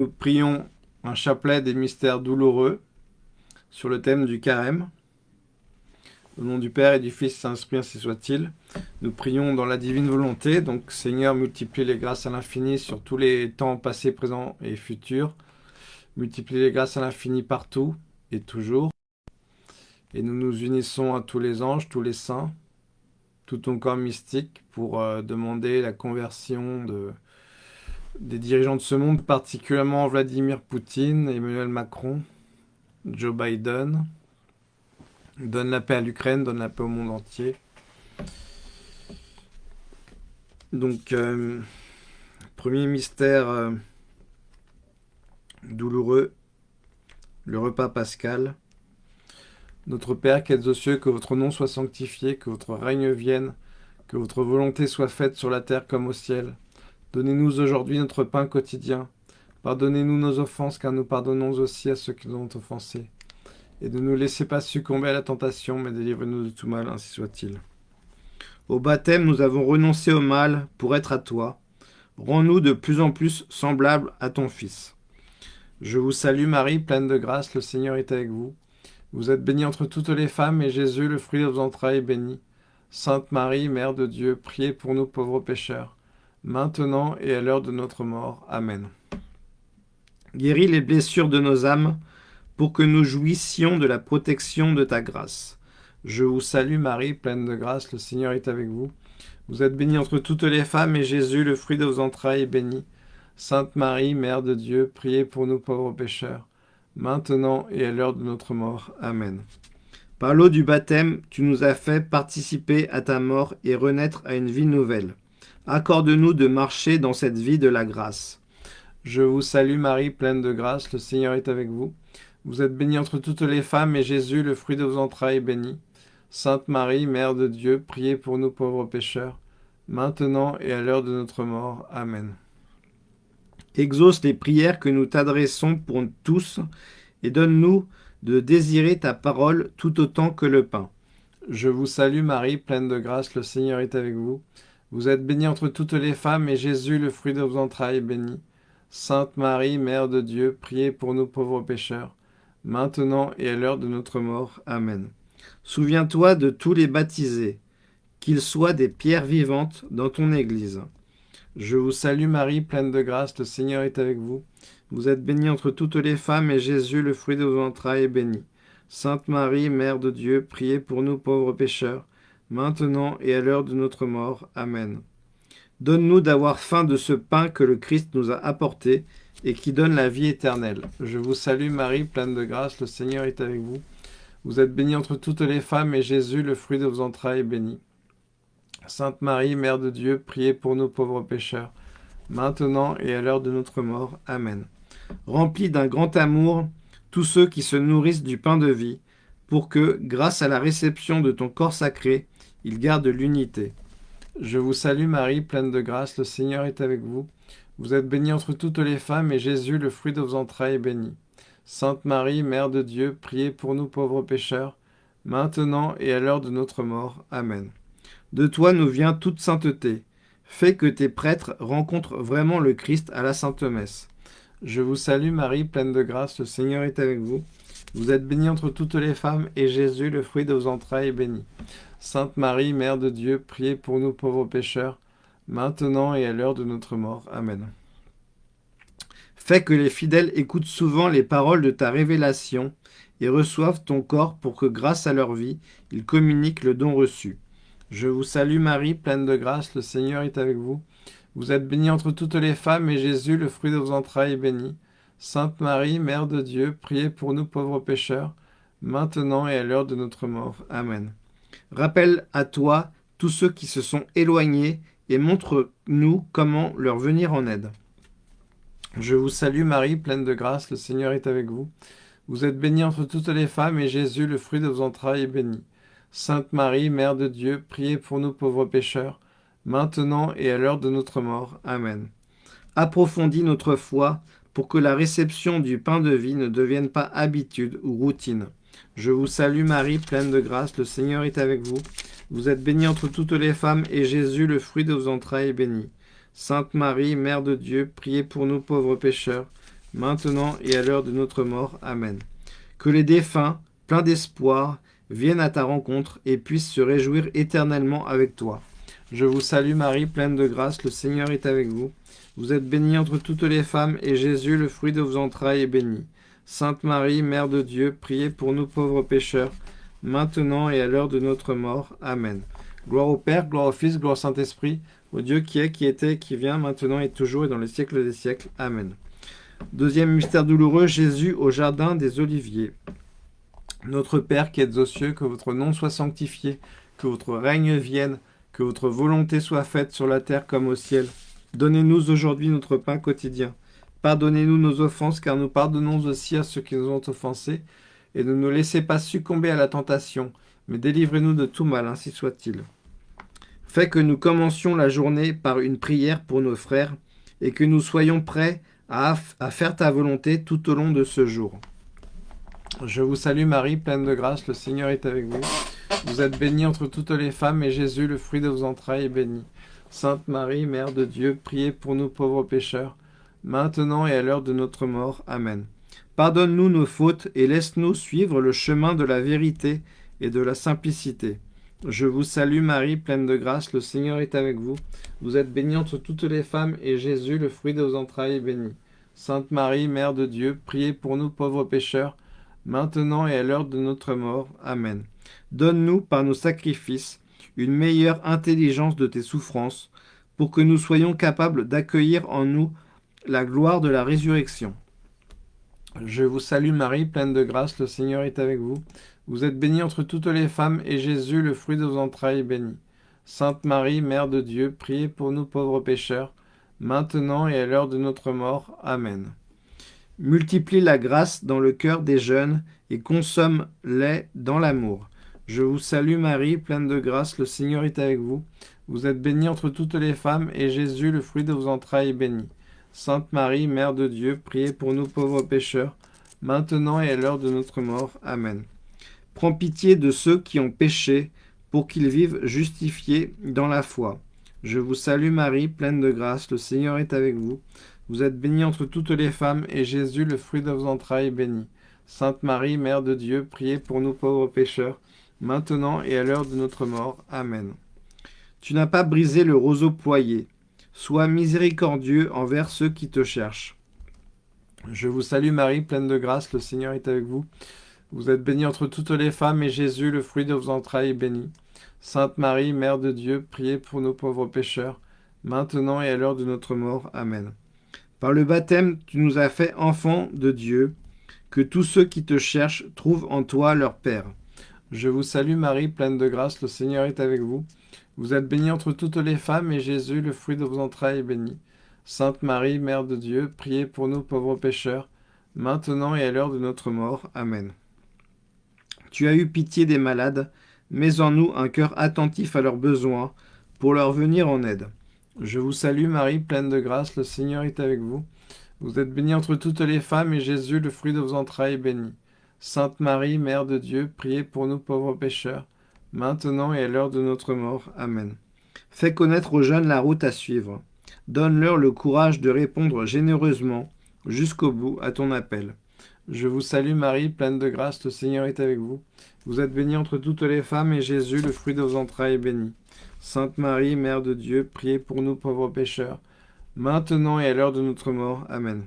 Nous prions un chapelet des mystères douloureux sur le thème du carême. Au nom du Père et du Fils Saint-Esprit, ainsi soit-il. Nous prions dans la divine volonté. Donc, Seigneur, multiplie les grâces à l'infini sur tous les temps passés, présents et futurs. Multiplie les grâces à l'infini partout et toujours. Et nous nous unissons à tous les anges, tous les saints, tout ton corps mystique pour euh, demander la conversion de, des dirigeants de ce monde, particulièrement Vladimir Poutine, Emmanuel Macron, Joe Biden. Donne la paix à l'Ukraine, donne la paix au monde entier. Donc, euh, premier mystère euh, douloureux, le repas pascal. Notre Père qui êtes aux cieux, que votre nom soit sanctifié, que votre règne vienne, que votre volonté soit faite sur la terre comme au ciel. Donnez-nous aujourd'hui notre pain quotidien. Pardonnez-nous nos offenses, car nous pardonnons aussi à ceux qui nous ont offensés. Et ne nous laissez pas succomber à la tentation, mais délivrez-nous de tout mal, ainsi soit-il. Au baptême, nous avons renoncé au mal pour être à toi. Rends-nous de plus en plus semblables à ton Fils. Je vous salue Marie, pleine de grâce, le Seigneur est avec vous. Vous êtes bénie entre toutes les femmes, et Jésus, le fruit de vos entrailles, est béni. Sainte Marie, Mère de Dieu, priez pour nous pauvres pécheurs maintenant et à l'heure de notre mort. Amen. Guéris les blessures de nos âmes, pour que nous jouissions de la protection de ta grâce. Je vous salue Marie, pleine de grâce, le Seigneur est avec vous. Vous êtes bénie entre toutes les femmes, et Jésus, le fruit de vos entrailles, est béni. Sainte Marie, Mère de Dieu, priez pour nous pauvres pécheurs, maintenant et à l'heure de notre mort. Amen. Par l'eau du baptême, tu nous as fait participer à ta mort et renaître à une vie nouvelle. Accorde-nous de marcher dans cette vie de la grâce. Je vous salue Marie, pleine de grâce, le Seigneur est avec vous. Vous êtes bénie entre toutes les femmes, et Jésus, le fruit de vos entrailles, est béni. Sainte Marie, Mère de Dieu, priez pour nous pauvres pécheurs, maintenant et à l'heure de notre mort. Amen. Exauce les prières que nous t'adressons pour tous, et donne-nous de désirer ta parole tout autant que le pain. Je vous salue Marie, pleine de grâce, le Seigneur est avec vous. Vous êtes bénie entre toutes les femmes, et Jésus, le fruit de vos entrailles, est béni. Sainte Marie, Mère de Dieu, priez pour nous pauvres pécheurs, maintenant et à l'heure de notre mort. Amen. Souviens-toi de tous les baptisés, qu'ils soient des pierres vivantes dans ton Église. Je vous salue Marie, pleine de grâce, le Seigneur est avec vous. Vous êtes bénie entre toutes les femmes, et Jésus, le fruit de vos entrailles, est béni. Sainte Marie, Mère de Dieu, priez pour nous pauvres pécheurs, maintenant et à l'heure de notre mort. Amen. Donne-nous d'avoir faim de ce pain que le Christ nous a apporté et qui donne la vie éternelle. Je vous salue Marie, pleine de grâce, le Seigneur est avec vous. Vous êtes bénie entre toutes les femmes, et Jésus, le fruit de vos entrailles, est béni. Sainte Marie, Mère de Dieu, priez pour nous pauvres pécheurs, maintenant et à l'heure de notre mort. Amen. Remplis d'un grand amour tous ceux qui se nourrissent du pain de vie, pour que, grâce à la réception de ton corps sacré, il garde l'unité. Je vous salue Marie, pleine de grâce, le Seigneur est avec vous. Vous êtes bénie entre toutes les femmes, et Jésus, le fruit de vos entrailles, est béni. Sainte Marie, Mère de Dieu, priez pour nous pauvres pécheurs, maintenant et à l'heure de notre mort. Amen. De toi nous vient toute sainteté. Fais que tes prêtres rencontrent vraiment le Christ à la Sainte Messe. Je vous salue Marie, pleine de grâce, le Seigneur est avec vous. Vous êtes bénie entre toutes les femmes, et Jésus, le fruit de vos entrailles, est béni. Sainte Marie, Mère de Dieu, priez pour nous pauvres pécheurs, maintenant et à l'heure de notre mort. Amen. Fais que les fidèles écoutent souvent les paroles de ta révélation et reçoivent ton corps pour que, grâce à leur vie, ils communiquent le don reçu. Je vous salue Marie, pleine de grâce, le Seigneur est avec vous. Vous êtes bénie entre toutes les femmes, et Jésus, le fruit de vos entrailles, est béni. Sainte Marie, Mère de Dieu, priez pour nous pauvres pécheurs, maintenant et à l'heure de notre mort. Amen. Rappelle à toi tous ceux qui se sont éloignés et montre-nous comment leur venir en aide. Je vous salue Marie, pleine de grâce, le Seigneur est avec vous. Vous êtes bénie entre toutes les femmes, et Jésus, le fruit de vos entrailles, est béni. Sainte Marie, Mère de Dieu, priez pour nous pauvres pécheurs, maintenant et à l'heure de notre mort. Amen. Approfondis notre foi pour que la réception du pain de vie ne devienne pas habitude ou routine. Je vous salue Marie, pleine de grâce, le Seigneur est avec vous. Vous êtes bénie entre toutes les femmes, et Jésus, le fruit de vos entrailles, est béni. Sainte Marie, Mère de Dieu, priez pour nous pauvres pécheurs, maintenant et à l'heure de notre mort. Amen. Que les défunts, pleins d'espoir, viennent à ta rencontre et puissent se réjouir éternellement avec toi. Je vous salue Marie, pleine de grâce, le Seigneur est avec vous. Vous êtes bénie entre toutes les femmes, et Jésus, le fruit de vos entrailles, est béni. Sainte Marie, Mère de Dieu, priez pour nous pauvres pécheurs, maintenant et à l'heure de notre mort. Amen. Gloire au Père, gloire au Fils, gloire au Saint-Esprit, au Dieu qui est, qui était, qui vient, maintenant et toujours et dans les siècles des siècles. Amen. Deuxième mystère douloureux, Jésus au jardin des Oliviers. Notre Père qui êtes aux cieux, que votre nom soit sanctifié, que votre règne vienne, que votre volonté soit faite sur la terre comme au ciel. Donnez-nous aujourd'hui notre pain quotidien. Pardonnez-nous nos offenses, car nous pardonnons aussi à ceux qui nous ont offensés. Et ne nous laissez pas succomber à la tentation, mais délivrez-nous de tout mal, ainsi soit-il. Fais que nous commencions la journée par une prière pour nos frères, et que nous soyons prêts à, faire ta volonté tout au long de ce jour. Je vous salue Marie, pleine de grâce, le Seigneur est avec vous. Vous êtes bénie entre toutes les femmes, et Jésus, le fruit de vos entrailles, est béni. Sainte Marie, Mère de Dieu, priez pour nous pauvres pécheurs, maintenant et à l'heure de notre mort. Amen. Pardonne-nous nos fautes et laisse-nous suivre le chemin de la vérité et de la simplicité. Je vous salue Marie, pleine de grâce, le Seigneur est avec vous. Vous êtes bénie entre toutes les femmes, et Jésus, le fruit de vos entrailles, est béni. Sainte Marie, Mère de Dieu, priez pour nous pauvres pécheurs, maintenant et à l'heure de notre mort. Amen. Donne-nous, par nos sacrifices, une meilleure intelligence de tes souffrances, pour que nous soyons capables d'accueillir en nous la gloire de la résurrection. Je vous salue Marie, pleine de grâce, le Seigneur est avec vous. Vous êtes bénie entre toutes les femmes, et Jésus, le fruit de vos entrailles, est béni. Sainte Marie, Mère de Dieu, priez pour nous pauvres pécheurs, maintenant et à l'heure de notre mort. Amen. Multiplie la grâce dans le cœur des jeunes, et consomme-les dans l'amour. Je vous salue Marie, pleine de grâce, le Seigneur est avec vous. Vous êtes bénie entre toutes les femmes, et Jésus, le fruit de vos entrailles, est béni. Sainte Marie, Mère de Dieu, priez pour nous pauvres pécheurs, maintenant et à l'heure de notre mort. Amen. Prends pitié de ceux qui ont péché, pour qu'ils vivent justifiés dans la foi. Je vous salue Marie, pleine de grâce, le Seigneur est avec vous. Vous êtes bénie entre toutes les femmes, et Jésus, le fruit de vos entrailles, est béni. Sainte Marie, Mère de Dieu, priez pour nous pauvres pécheurs, maintenant et à l'heure de notre mort. Amen. Tu n'as pas brisé le roseau ployé. Sois miséricordieux envers ceux qui te cherchent. Je vous salue Marie, pleine de grâce, le Seigneur est avec vous. Vous êtes bénie entre toutes les femmes, et Jésus, le fruit de vos entrailles, est béni. Sainte Marie, Mère de Dieu, priez pour nos pauvres pécheurs, maintenant et à l'heure de notre mort. Amen. Par le baptême, tu nous as fait enfants de Dieu, que tous ceux qui te cherchent trouvent en toi leur Père. Je vous salue Marie, pleine de grâce, le Seigneur est avec vous. Vous êtes bénie entre toutes les femmes, et Jésus, le fruit de vos entrailles, est béni. Sainte Marie, Mère de Dieu, priez pour nous pauvres pécheurs, maintenant et à l'heure de notre mort. Amen. Tu as eu pitié des malades, mets en nous un cœur attentif à leurs besoins, pour leur venir en aide. Je vous salue Marie, pleine de grâce, le Seigneur est avec vous. Vous êtes bénie entre toutes les femmes, et Jésus, le fruit de vos entrailles, est béni. Sainte Marie, Mère de Dieu, priez pour nous pauvres pécheurs, maintenant et à l'heure de notre mort. Amen. Fais connaître aux jeunes la route à suivre. Donne-leur le courage de répondre généreusement jusqu'au bout à ton appel. Je vous salue Marie, pleine de grâce, le Seigneur est avec vous. Vous êtes bénie entre toutes les femmes, et Jésus, le fruit de vos entrailles, est béni. Sainte Marie, Mère de Dieu, priez pour nous pauvres pécheurs, maintenant et à l'heure de notre mort. Amen.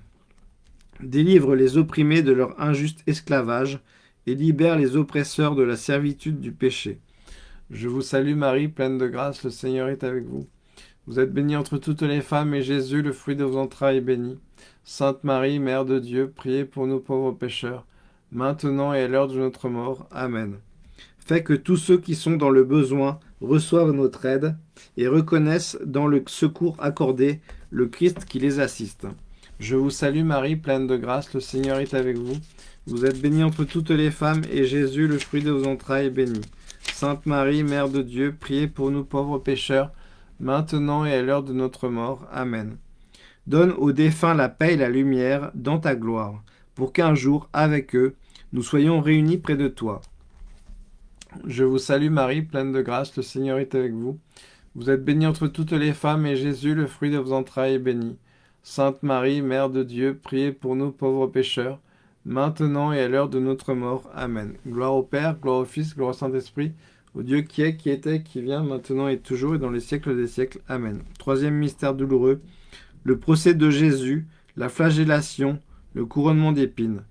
Délivre les opprimés de leur injuste esclavage, et libère les oppresseurs de la servitude du péché. Je vous salue Marie, pleine de grâce, le Seigneur est avec vous. Vous êtes bénie entre toutes les femmes, et Jésus, le fruit de vos entrailles, est béni. Sainte Marie, Mère de Dieu, priez pour nous pauvres pécheurs, maintenant et à l'heure de notre mort. Amen. Fais que tous ceux qui sont dans le besoin reçoivent notre aide et reconnaissent dans le secours accordé le Christ qui les assiste. Je vous salue Marie, pleine de grâce, le Seigneur est avec vous. Vous êtes bénie entre toutes les femmes, et Jésus, le fruit de vos entrailles, est béni. Sainte Marie, Mère de Dieu, priez pour nous pauvres pécheurs, maintenant et à l'heure de notre mort. Amen. Donne aux défunts la paix et la lumière dans ta gloire, pour qu'un jour, avec eux, nous soyons réunis près de toi. Je vous salue Marie, pleine de grâce, le Seigneur est avec vous. Vous êtes bénie entre toutes les femmes, et Jésus, le fruit de vos entrailles, est béni. Sainte Marie, Mère de Dieu, priez pour nous pauvres pécheurs, maintenant et à l'heure de notre mort. Amen. Gloire au Père, gloire au Fils, gloire au Saint-Esprit, au Dieu qui est, qui était, qui vient, maintenant et toujours, et dans les siècles des siècles. Amen. Troisième mystère douloureux, le procès de Jésus, la flagellation, le couronnement d'épines.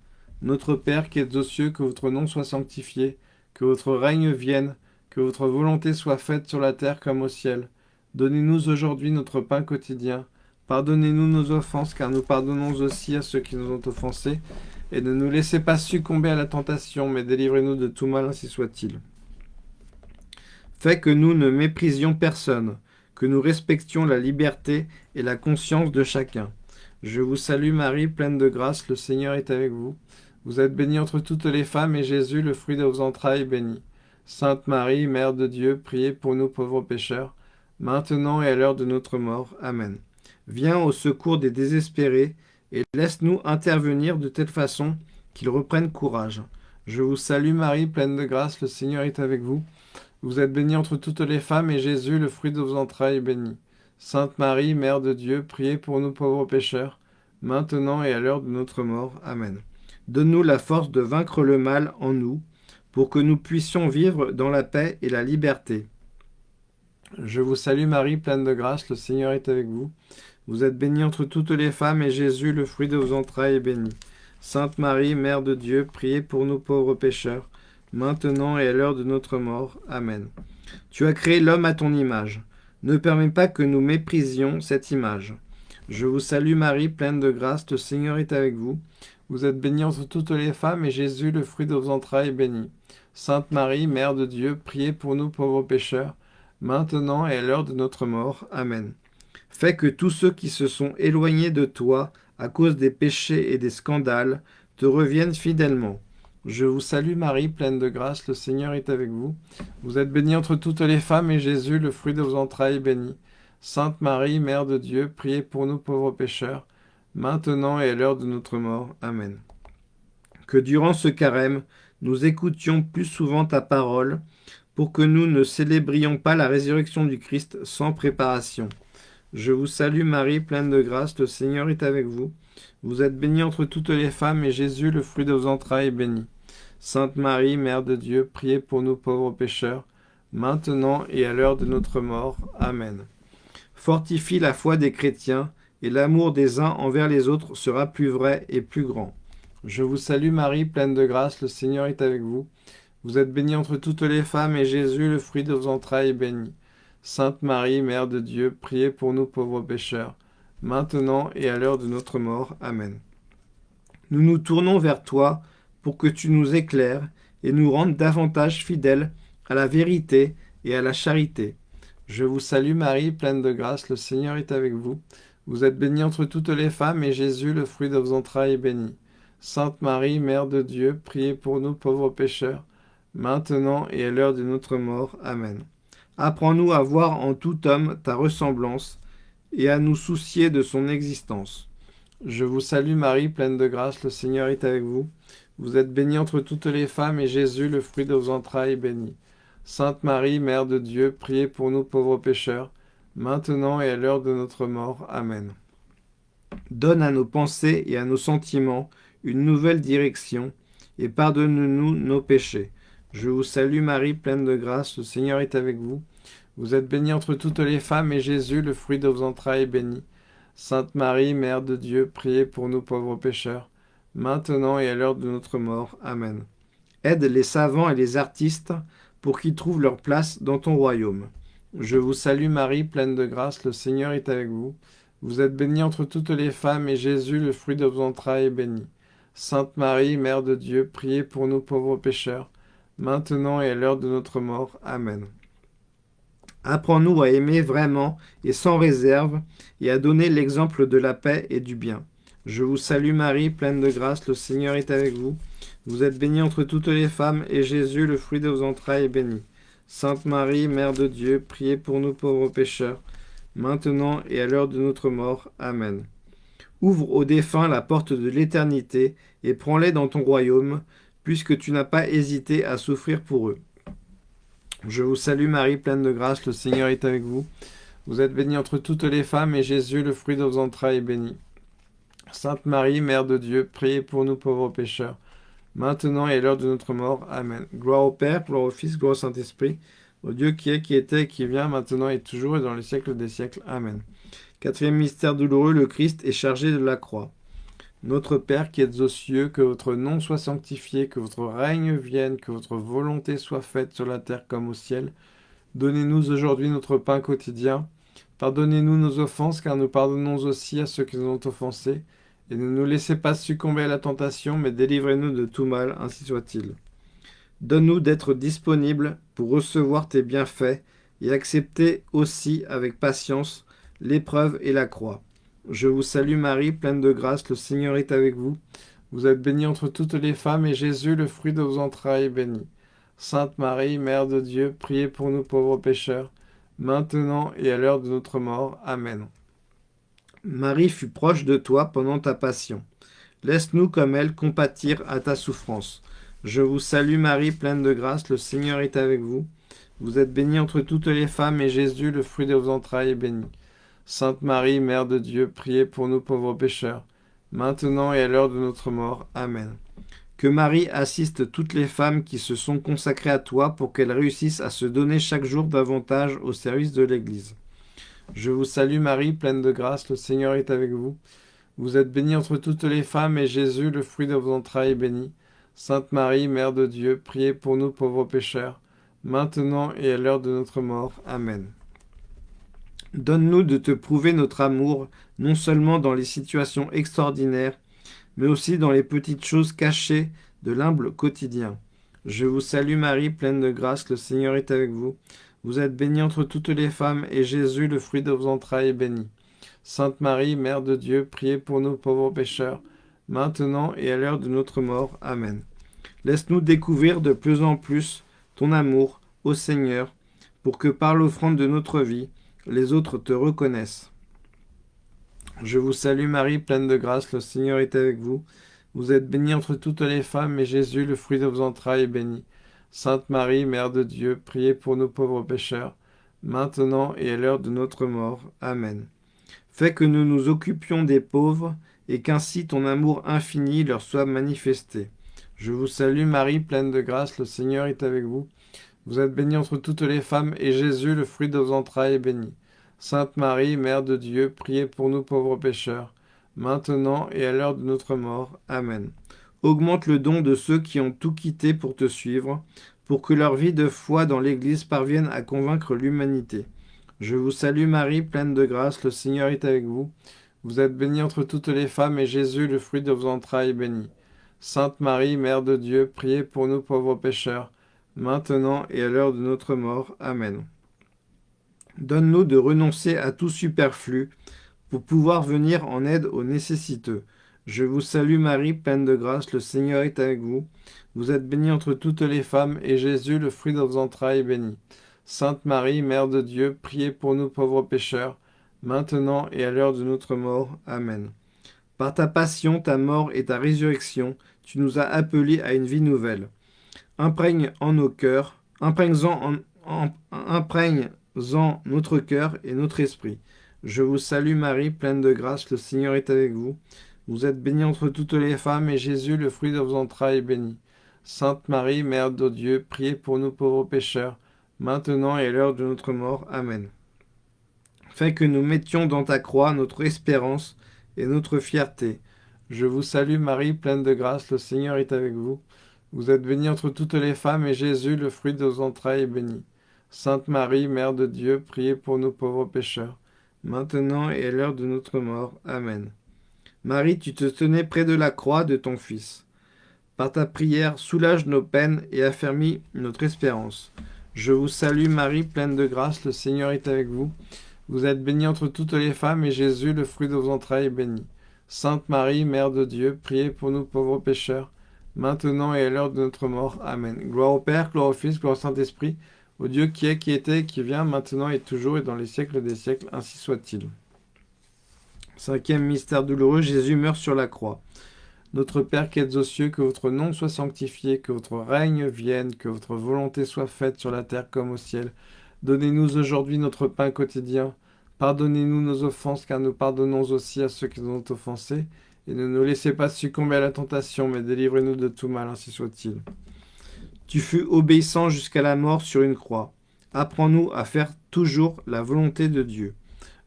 Notre Père qui êtes aux cieux, que votre nom soit sanctifié, que votre règne vienne, que votre volonté soit faite sur la terre comme au ciel. Donnez-nous aujourd'hui notre pain quotidien. Pardonnez-nous nos offenses, car nous pardonnons aussi à ceux qui nous ont offensés. Et ne nous laissez pas succomber à la tentation, mais délivrez-nous de tout mal, ainsi soit-il. Fait que nous ne méprisions personne, que nous respections la liberté et la conscience de chacun. Je vous salue Marie, pleine de grâce, le Seigneur est avec vous. Vous êtes bénie entre toutes les femmes, et Jésus, le fruit de vos entrailles, est béni. Sainte Marie, Mère de Dieu, priez pour nous pauvres pécheurs, maintenant et à l'heure de notre mort. Amen. Viens au secours des désespérés, et laisse-nous intervenir de telle façon qu'ils reprennent courage. Je vous salue Marie, pleine de grâce, le Seigneur est avec vous. Vous êtes bénie entre toutes les femmes, et Jésus, le fruit de vos entrailles, est béni. Sainte Marie, Mère de Dieu, priez pour nous pauvres pécheurs, maintenant et à l'heure de notre mort. Amen. Donne-nous la force de vaincre le mal en nous, pour que nous puissions vivre dans la paix et la liberté. Je vous salue Marie, pleine de grâce, le Seigneur est avec vous. Vous êtes bénie entre toutes les femmes, et Jésus, le fruit de vos entrailles, est béni. Sainte Marie, Mère de Dieu, priez pour nous pauvres pécheurs, maintenant et à l'heure de notre mort. Amen. Tu as créé l'homme à ton image. Ne permets pas que nous méprisions cette image. Je vous salue Marie, pleine de grâce, le Seigneur est avec vous. Vous êtes bénie entre toutes les femmes, et Jésus, le fruit de vos entrailles, est béni. Sainte Marie, Mère de Dieu, priez pour nous pauvres pécheurs, maintenant et à l'heure de notre mort. Amen. Fais que tous ceux qui se sont éloignés de toi à cause des péchés et des scandales te reviennent fidèlement. Je vous salue Marie, pleine de grâce, le Seigneur est avec vous. Vous êtes bénie entre toutes les femmes, et Jésus, le fruit de vos entrailles, est béni. Sainte Marie, Mère de Dieu, priez pour nous pauvres pécheurs, maintenant et à l'heure de notre mort. Amen. Que durant ce carême, nous écoutions plus souvent ta parole, pour que nous ne célébrions pas la résurrection du Christ sans préparation. Je vous salue Marie, pleine de grâce, le Seigneur est avec vous. Vous êtes bénie entre toutes les femmes, et Jésus, le fruit de vos entrailles, est béni. Sainte Marie, Mère de Dieu, priez pour nous pauvres pécheurs, maintenant et à l'heure de notre mort. Amen. Fortifie la foi des chrétiens, et l'amour des uns envers les autres sera plus vrai et plus grand. Je vous salue Marie, pleine de grâce, le Seigneur est avec vous. Vous êtes bénie entre toutes les femmes, et Jésus, le fruit de vos entrailles, est béni. Sainte Marie, Mère de Dieu, priez pour nous pauvres pécheurs, maintenant et à l'heure de notre mort. Amen. Nous nous tournons vers toi pour que tu nous éclaires et nous rendes davantage fidèles à la vérité et à la charité. Je vous salue Marie, pleine de grâce, le Seigneur est avec vous. Vous êtes bénie entre toutes les femmes, et Jésus, le fruit de vos entrailles, est béni. Sainte Marie, Mère de Dieu, priez pour nous pauvres pécheurs, maintenant et à l'heure de notre mort. Amen. Apprends-nous à voir en tout homme ta ressemblance, et à nous soucier de son existence. Je vous salue Marie, pleine de grâce, le Seigneur est avec vous. Vous êtes bénie entre toutes les femmes, et Jésus, le fruit de vos entrailles, est béni. Sainte Marie, Mère de Dieu, priez pour nous pauvres pécheurs, maintenant et à l'heure de notre mort. Amen. Donne à nos pensées et à nos sentiments une nouvelle direction, et pardonne-nous nos péchés. Je vous salue Marie, pleine de grâce, le Seigneur est avec vous. Vous êtes bénie entre toutes les femmes, et Jésus, le fruit de vos entrailles, est béni. Sainte Marie, Mère de Dieu, priez pour nous pauvres pécheurs, maintenant et à l'heure de notre mort. Amen. Aide les savants et les artistes pour qu'ils trouvent leur place dans ton royaume. Je vous salue Marie, pleine de grâce, le Seigneur est avec vous. Vous êtes bénie entre toutes les femmes, et Jésus, le fruit de vos entrailles, est béni. Sainte Marie, Mère de Dieu, priez pour nous pauvres pécheurs, maintenant et à l'heure de notre mort. Amen. Apprends-nous à aimer vraiment et sans réserve, et à donner l'exemple de la paix et du bien. Je vous salue Marie, pleine de grâce, le Seigneur est avec vous. Vous êtes bénie entre toutes les femmes, et Jésus, le fruit de vos entrailles, est béni. Sainte Marie, Mère de Dieu, priez pour nous pauvres pécheurs, maintenant et à l'heure de notre mort. Amen. Ouvre aux défunts la porte de l'éternité, et prends-les dans ton royaume, puisque tu n'as pas hésité à souffrir pour eux. Je vous salue Marie, pleine de grâce, le Seigneur est avec vous. Vous êtes bénie entre toutes les femmes, et Jésus, le fruit de vos entrailles, est béni. Sainte Marie, Mère de Dieu, priez pour nous pauvres pécheurs, maintenant et à l'heure de notre mort. Amen. Gloire au Père, gloire au Fils, gloire au Saint-Esprit, au Dieu qui est, qui était, qui vient, maintenant et toujours, et dans les siècles des siècles. Amen. Quatrième mystère douloureux, le Christ est chargé de la croix. Notre Père qui êtes aux cieux, que votre nom soit sanctifié, que votre règne vienne, que votre volonté soit faite sur la terre comme au ciel. Donnez-nous aujourd'hui notre pain quotidien. Pardonnez-nous nos offenses, car nous pardonnons aussi à ceux qui nous ont offensés. Et ne nous laissez pas succomber à la tentation, mais délivrez-nous de tout mal, ainsi soit-il. Donne-nous d'être disponibles pour recevoir tes bienfaits et accepter aussi avec patience l'épreuve et la croix. Je vous salue Marie, pleine de grâce, le Seigneur est avec vous. Vous êtes bénie entre toutes les femmes, et Jésus, le fruit de vos entrailles, est béni. Sainte Marie, Mère de Dieu, priez pour nous pauvres pécheurs, maintenant et à l'heure de notre mort. Amen. Marie fut proche de toi pendant ta passion. Laisse-nous comme elle compatir à ta souffrance. Je vous salue Marie, pleine de grâce, le Seigneur est avec vous. Vous êtes bénie entre toutes les femmes, et Jésus, le fruit de vos entrailles, est béni. Sainte Marie, Mère de Dieu, priez pour nous pauvres pécheurs, maintenant et à l'heure de notre mort. Amen. Que Marie assiste toutes les femmes qui se sont consacrées à toi pour qu'elles réussissent à se donner chaque jour davantage au service de l'Église. Je vous salue Marie, pleine de grâce, le Seigneur est avec vous. Vous êtes bénie entre toutes les femmes, et Jésus, le fruit de vos entrailles, est béni. Sainte Marie, Mère de Dieu, priez pour nous pauvres pécheurs, maintenant et à l'heure de notre mort. Amen. Donne-nous de te prouver notre amour, non seulement dans les situations extraordinaires, mais aussi dans les petites choses cachées de l'humble quotidien. Je vous salue Marie, pleine de grâce, le Seigneur est avec vous. Vous êtes bénie entre toutes les femmes, et Jésus, le fruit de vos entrailles, est béni. Sainte Marie, Mère de Dieu, priez pour nous pauvres pécheurs, maintenant et à l'heure de notre mort. Amen. Laisse-nous découvrir de plus en plus ton amour, ô Seigneur, pour que par l'offrande de notre vie, les autres te reconnaissent. Je vous salue Marie, pleine de grâce, le Seigneur est avec vous. Vous êtes bénie entre toutes les femmes, et Jésus, le fruit de vos entrailles, est béni. Sainte Marie, Mère de Dieu, priez pour nous pauvres pécheurs, maintenant et à l'heure de notre mort. Amen. Fais que nous nous occupions des pauvres, et qu'ainsi ton amour infini leur soit manifesté. Je vous salue Marie, pleine de grâce, le Seigneur est avec vous. Vous êtes bénie entre toutes les femmes, et Jésus, le fruit de vos entrailles, est béni. Sainte Marie, Mère de Dieu, priez pour nous pauvres pécheurs, maintenant et à l'heure de notre mort. Amen. Augmente le don de ceux qui ont tout quitté pour te suivre, pour que leur vie de foi dans l'Église parvienne à convaincre l'humanité. Je vous salue Marie, pleine de grâce, le Seigneur est avec vous. Vous êtes bénie entre toutes les femmes, et Jésus, le fruit de vos entrailles, est béni. Sainte Marie, Mère de Dieu, priez pour nous pauvres pécheurs, maintenant et à l'heure de notre mort. Amen. Donne-nous de renoncer à tout superflu pour pouvoir venir en aide aux nécessiteux. Je vous salue Marie, pleine de grâce, le Seigneur est avec vous. Vous êtes bénie entre toutes les femmes, et Jésus, le fruit de vos entrailles, est béni. Sainte Marie, Mère de Dieu, priez pour nous pauvres pécheurs, maintenant et à l'heure de notre mort. Amen. Par ta passion, ta mort et ta résurrection, tu nous as appelés à une vie nouvelle. Imprègne en nos cœurs, imprègne-en en, imprègne en notre cœur et notre esprit. Je vous salue Marie, pleine de grâce, le Seigneur est avec vous. Vous êtes bénie entre toutes les femmes, et Jésus, le fruit de vos entrailles, est béni. Sainte Marie, Mère de Dieu, priez pour nous pauvres pécheurs, maintenant et à l'heure de notre mort. Amen. Fais que nous mettions dans ta croix notre espérance et notre fierté. Je vous salue Marie, pleine de grâce, le Seigneur est avec vous. Vous êtes bénie entre toutes les femmes, et Jésus, le fruit de vos entrailles, est béni. Sainte Marie, Mère de Dieu, priez pour nous pauvres pécheurs, maintenant et à l'heure de notre mort. Amen. Marie, tu te tenais près de la croix de ton Fils. Par ta prière, soulage nos peines et affermis notre espérance. Je vous salue Marie, pleine de grâce, le Seigneur est avec vous. Vous êtes bénie entre toutes les femmes, et Jésus, le fruit de vos entrailles, est béni. Sainte Marie, Mère de Dieu, priez pour nous pauvres pécheurs, maintenant et à l'heure de notre mort. Amen. Gloire au Père, gloire au Fils, gloire au Saint-Esprit, au Dieu qui est, qui était, qui vient, maintenant et toujours, et dans les siècles des siècles, ainsi soit-il. Cinquième mystère douloureux, Jésus meurt sur la croix. Notre Père qui êtes aux cieux, que votre nom soit sanctifié, que votre règne vienne, que votre volonté soit faite sur la terre comme au ciel. Donnez-nous aujourd'hui notre pain quotidien. Pardonnez-nous nos offenses, car nous pardonnons aussi à ceux qui nous ont offensés. Et ne nous laissez pas succomber à la tentation, mais délivrez-nous de tout mal, ainsi soit-il. Tu fus obéissant jusqu'à la mort sur une croix. Apprends-nous à faire toujours la volonté de Dieu.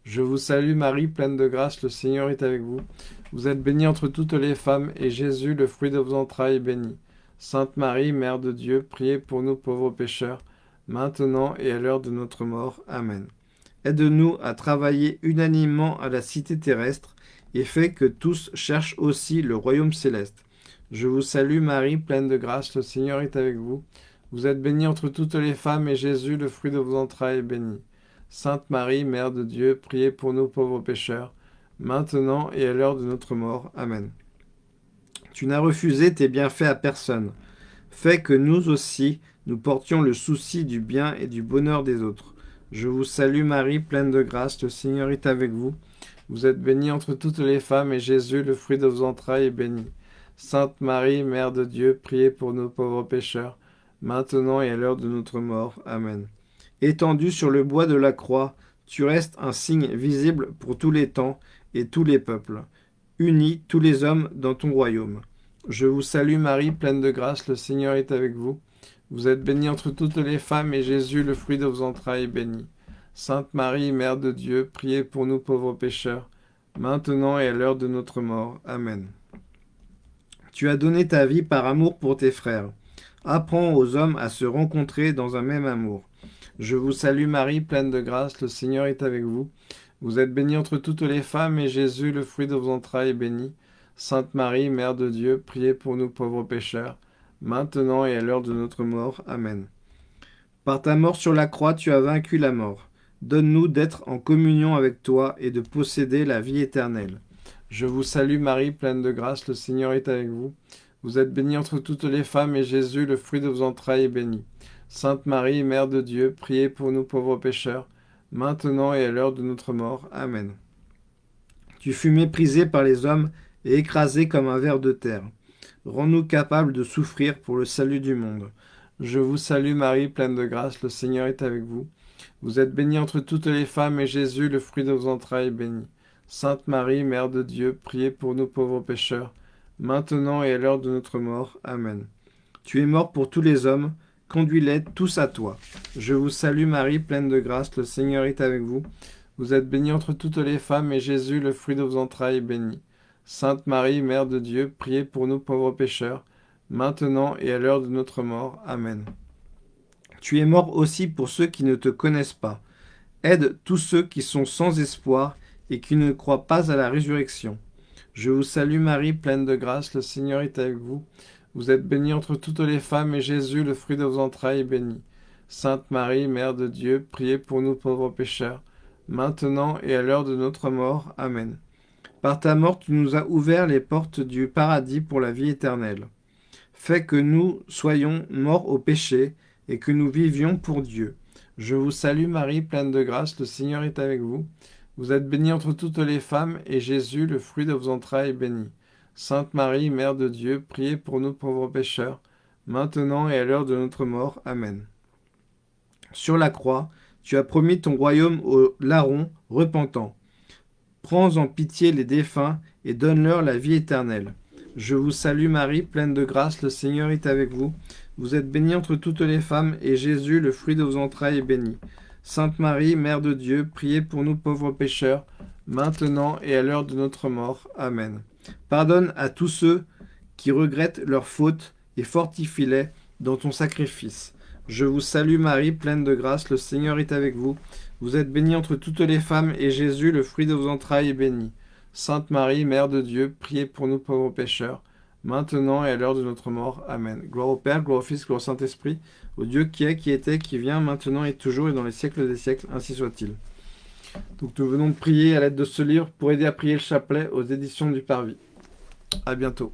Je vous salue Marie, pleine de grâce, le Seigneur est avec vous. Vous êtes bénie entre toutes les femmes, et Jésus, le fruit de vos entrailles, est béni. Sainte Marie, Mère de Dieu, priez pour nous pauvres pécheurs, maintenant et à l'heure de notre mort. Amen. Aide-nous à travailler unanimement à la cité terrestre, et fais que tous cherchent aussi le royaume céleste. Je vous salue Marie, pleine de grâce, le Seigneur est avec vous. Vous êtes bénie entre toutes les femmes, et Jésus, le fruit de vos entrailles, est béni. Sainte Marie, Mère de Dieu, priez pour nous pauvres pécheurs, maintenant et à l'heure de notre mort. Amen. Tu n'as refusé tes bienfaits à personne. Fais que nous aussi, nous portions le souci du bien et du bonheur des autres. Je vous salue Marie, pleine de grâce, le Seigneur est avec vous. Vous êtes bénie entre toutes les femmes, et Jésus, le fruit de vos entrailles, est béni. Sainte Marie, Mère de Dieu, priez pour nos pauvres pécheurs, maintenant et à l'heure de notre mort. Amen. Étendu sur le bois de la croix, tu restes un signe visible pour tous les temps et tous les peuples. Unis tous les hommes dans ton royaume. Je vous salue Marie, pleine de grâce, le Seigneur est avec vous. Vous êtes bénie entre toutes les femmes, et Jésus, le fruit de vos entrailles, est béni. Sainte Marie, Mère de Dieu, priez pour nous pauvres pécheurs, maintenant et à l'heure de notre mort. Amen. Tu as donné ta vie par amour pour tes frères. Apprends aux hommes à se rencontrer dans un même amour. Je vous salue Marie, pleine de grâce, le Seigneur est avec vous. Vous êtes bénie entre toutes les femmes, et Jésus, le fruit de vos entrailles, est béni. Sainte Marie, Mère de Dieu, priez pour nous pauvres pécheurs, maintenant et à l'heure de notre mort. Amen. Par ta mort sur la croix, tu as vaincu la mort. Donne-nous d'être en communion avec toi et de posséder la vie éternelle. Je vous salue Marie, pleine de grâce, le Seigneur est avec vous. Vous êtes bénie entre toutes les femmes, et Jésus, le fruit de vos entrailles, est béni. Sainte Marie, Mère de Dieu, priez pour nous pauvres pécheurs, maintenant et à l'heure de notre mort. Amen. Tu fus méprisé par les hommes et écrasé comme un ver de terre. Rends-nous capables de souffrir pour le salut du monde. Je vous salue Marie, pleine de grâce, le Seigneur est avec vous. Vous êtes bénie entre toutes les femmes, et Jésus, le fruit de vos entrailles, est béni. Sainte Marie, Mère de Dieu, priez pour nous pauvres pécheurs, maintenant et à l'heure de notre mort. Amen. Tu es mort pour tous les hommes, Conduis-les tous à toi. Je vous salue Marie, pleine de grâce, le Seigneur est avec vous. Vous êtes bénie entre toutes les femmes, et Jésus, le fruit de vos entrailles, est béni. Sainte Marie, Mère de Dieu, priez pour nous pauvres pécheurs, maintenant et à l'heure de notre mort. Amen. Tu es mort aussi pour ceux qui ne te connaissent pas. Aide tous ceux qui sont sans espoir et qui ne croient pas à la résurrection. Je vous salue Marie, pleine de grâce, le Seigneur est avec vous. Vous êtes bénie entre toutes les femmes, et Jésus, le fruit de vos entrailles, est béni. Sainte Marie, Mère de Dieu, priez pour nous pauvres pécheurs, maintenant et à l'heure de notre mort. Amen. Par ta mort, tu nous as ouvert les portes du paradis pour la vie éternelle. Fais que nous soyons morts au péché, et que nous vivions pour Dieu. Je vous salue Marie, pleine de grâce, le Seigneur est avec vous. Vous êtes bénie entre toutes les femmes, et Jésus, le fruit de vos entrailles, est béni. Sainte Marie, Mère de Dieu, priez pour nous pauvres pécheurs, maintenant et à l'heure de notre mort. Amen. Sur la croix, tu as promis ton royaume aux larrons repentants. Prends en pitié les défunts et donne-leur la vie éternelle. Je vous salue Marie, pleine de grâce, le Seigneur est avec vous. Vous êtes bénie entre toutes les femmes, et Jésus, le fruit de vos entrailles, est béni. Sainte Marie, Mère de Dieu, priez pour nous pauvres pécheurs, maintenant et à l'heure de notre mort. Amen. Pardonne à tous ceux qui regrettent leurs fautes et fortifie-les dans ton sacrifice. Je vous salue Marie, pleine de grâce, le Seigneur est avec vous. Vous êtes bénie entre toutes les femmes, et Jésus, le fruit de vos entrailles, est béni. Sainte Marie, Mère de Dieu, priez pour nous pauvres pécheurs, maintenant et à l'heure de notre mort. Amen. Gloire au Père, gloire au Fils, gloire au Saint-Esprit, au Dieu qui est, qui était, qui vient, maintenant et toujours, et dans les siècles des siècles, ainsi soit-il. Donc nous venons de prier à l'aide de ce livre pour aider à prier le chapelet aux éditions du Parvis. À bientôt.